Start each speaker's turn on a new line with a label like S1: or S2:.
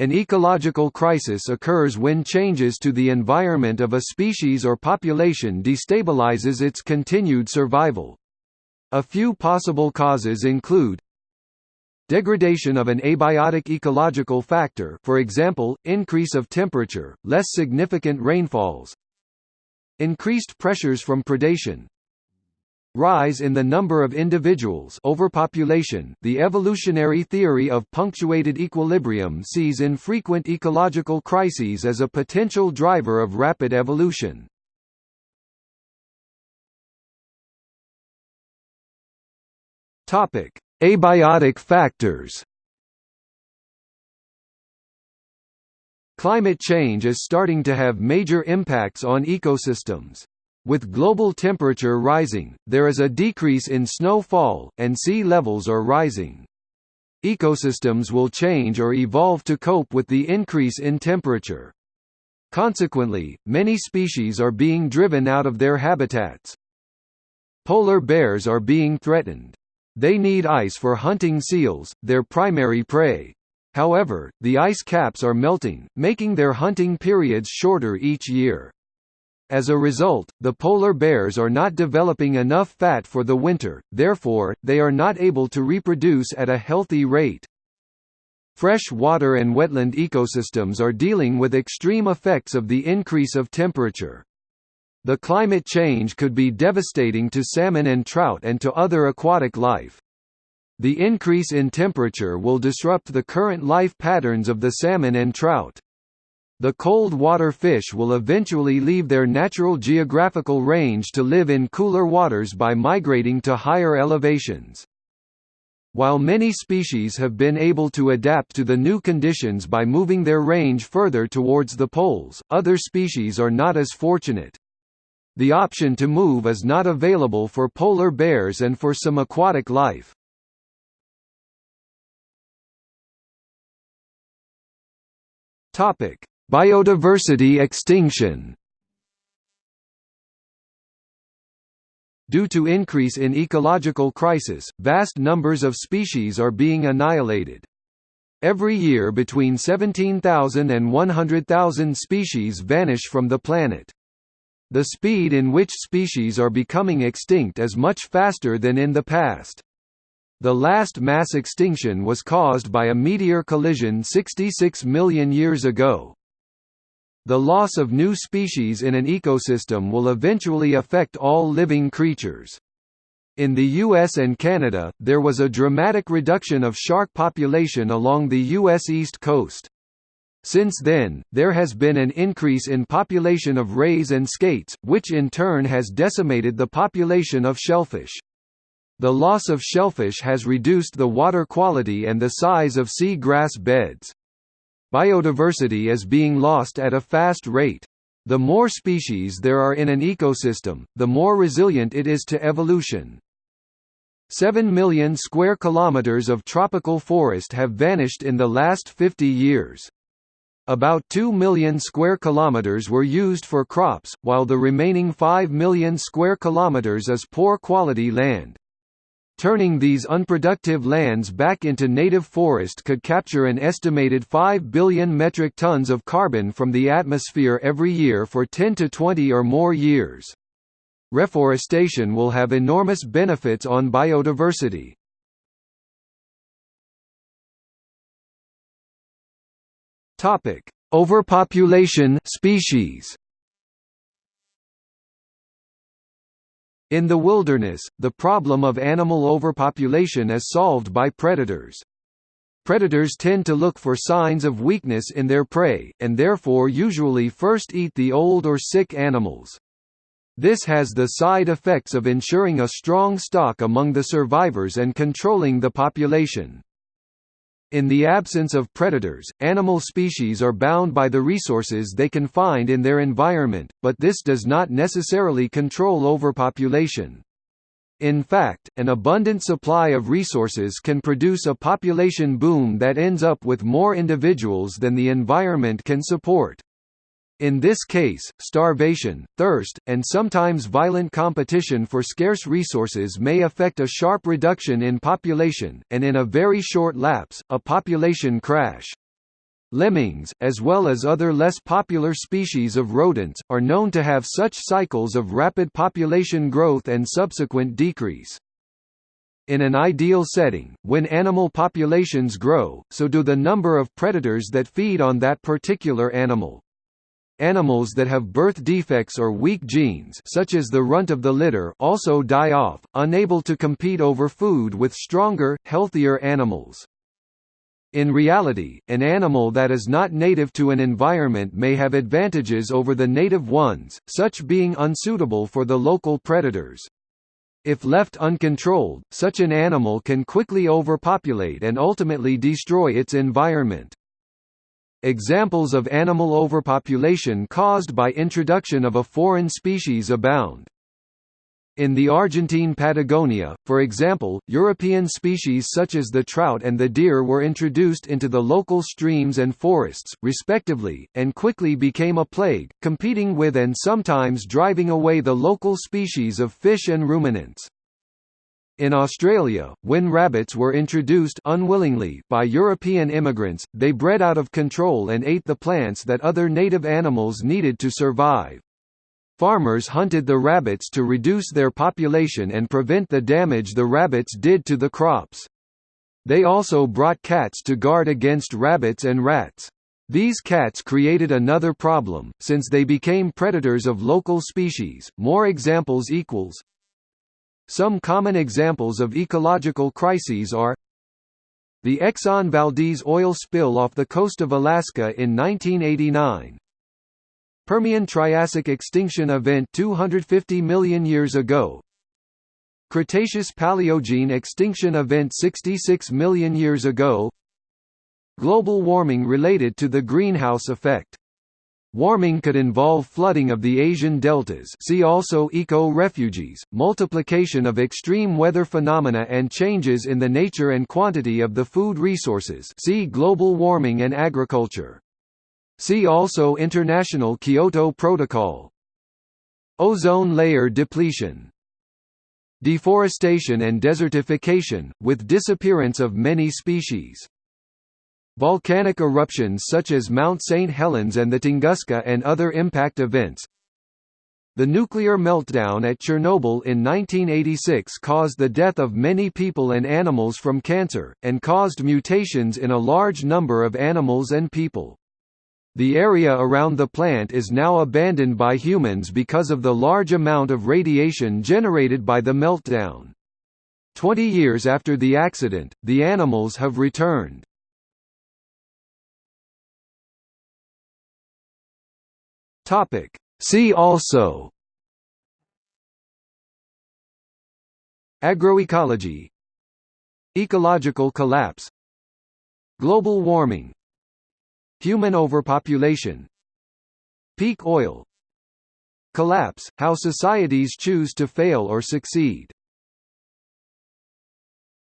S1: An ecological crisis occurs when changes to the environment of a species or population destabilizes its continued survival. A few possible causes include Degradation of an abiotic ecological factor for example, increase of temperature, less significant rainfalls Increased pressures from predation Rise in the number of individuals overpopulation. The evolutionary theory of punctuated equilibrium sees infrequent ecological crises as a potential driver of rapid evolution. Abiotic factors. Climate change is starting to have major impacts on ecosystems. With global temperature rising, there is a decrease in snowfall, and sea levels are rising. Ecosystems will change or evolve to cope with the increase in temperature. Consequently, many species are being driven out of their habitats. Polar bears are being threatened. They need ice for hunting seals, their primary prey. However, the ice caps are melting, making their hunting periods shorter each year. As a result, the polar bears are not developing enough fat for the winter, therefore, they are not able to reproduce at a healthy rate. Fresh water and wetland ecosystems are dealing with extreme effects of the increase of temperature. The climate change could be devastating to salmon and trout and to other aquatic life. The increase in temperature will disrupt the current life patterns of the salmon and trout. The cold water fish will eventually leave their natural geographical range to live in cooler waters by migrating to higher elevations. While many species have been able to adapt to the new conditions by moving their range further towards the poles, other species are not as fortunate. The option to move is not available for polar bears and for some aquatic life. Topic: Biodiversity extinction Due to increase in ecological crisis, vast numbers of species are being annihilated. Every year between 17,000 and 100,000 species vanish from the planet. The speed in which species are becoming extinct is much faster than in the past. The last mass extinction was caused by a meteor collision 66 million years ago. The loss of new species in an ecosystem will eventually affect all living creatures. In the US and Canada, there was a dramatic reduction of shark population along the US east coast. Since then, there has been an increase in population of rays and skates, which in turn has decimated the population of shellfish. The loss of shellfish has reduced the water quality and the size of sea grass beds. Biodiversity is being lost at a fast rate. The more species there are in an ecosystem, the more resilient it is to evolution. 7 million square kilometers of tropical forest have vanished in the last 50 years. About 2 million square kilometers were used for crops, while the remaining 5 million square kilometers is poor quality land. Turning these unproductive lands back into native forest could capture an estimated 5 billion metric tons of carbon from the atmosphere every year for 10 to 20 or more years. Reforestation will have enormous benefits on biodiversity. Overpopulation species In the wilderness, the problem of animal overpopulation is solved by predators. Predators tend to look for signs of weakness in their prey, and therefore usually first eat the old or sick animals. This has the side effects of ensuring a strong stock among the survivors and controlling the population. In the absence of predators, animal species are bound by the resources they can find in their environment, but this does not necessarily control overpopulation. In fact, an abundant supply of resources can produce a population boom that ends up with more individuals than the environment can support. In this case, starvation, thirst, and sometimes violent competition for scarce resources may affect a sharp reduction in population, and in a very short lapse, a population crash. Lemmings, as well as other less popular species of rodents, are known to have such cycles of rapid population growth and subsequent decrease. In an ideal setting, when animal populations grow, so do the number of predators that feed on that particular animal. Animals that have birth defects or weak genes such as the runt of the litter also die off, unable to compete over food with stronger, healthier animals. In reality, an animal that is not native to an environment may have advantages over the native ones, such being unsuitable for the local predators. If left uncontrolled, such an animal can quickly overpopulate and ultimately destroy its environment. Examples of animal overpopulation caused by introduction of a foreign species abound. In the Argentine Patagonia, for example, European species such as the trout and the deer were introduced into the local streams and forests, respectively, and quickly became a plague, competing with and sometimes driving away the local species of fish and ruminants. In Australia, when rabbits were introduced unwillingly by European immigrants, they bred out of control and ate the plants that other native animals needed to survive. Farmers hunted the rabbits to reduce their population and prevent the damage the rabbits did to the crops. They also brought cats to guard against rabbits and rats. These cats created another problem, since they became predators of local species. More examples equals Some common examples of ecological crises are the Exxon Valdez oil spill off the coast of Alaska in 1989, Permian-Triassic extinction event 250 million years ago. Cretaceous-Paleogene extinction event 66 million years ago. Global warming related to the greenhouse effect Warming could involve flooding of the Asian deltas see also eco-refugees, multiplication of extreme weather phenomena and changes in the nature and quantity of the food resources see global warming and agriculture. See also International Kyoto Protocol. Ozone layer depletion Deforestation and desertification, with disappearance of many species. Volcanic eruptions such as Mount St. Helens and the Tunguska and other impact events The nuclear meltdown at Chernobyl in 1986 caused the death of many people and animals from cancer, and caused mutations in a large number of animals and people. The area around the plant is now abandoned by humans because of the large amount of radiation generated by the meltdown. Twenty years after the accident, the animals have returned. See also. Agroecology. Ecological collapse. Global warming. Human overpopulation. Peak oil. Collapse – How societies choose to fail or succeed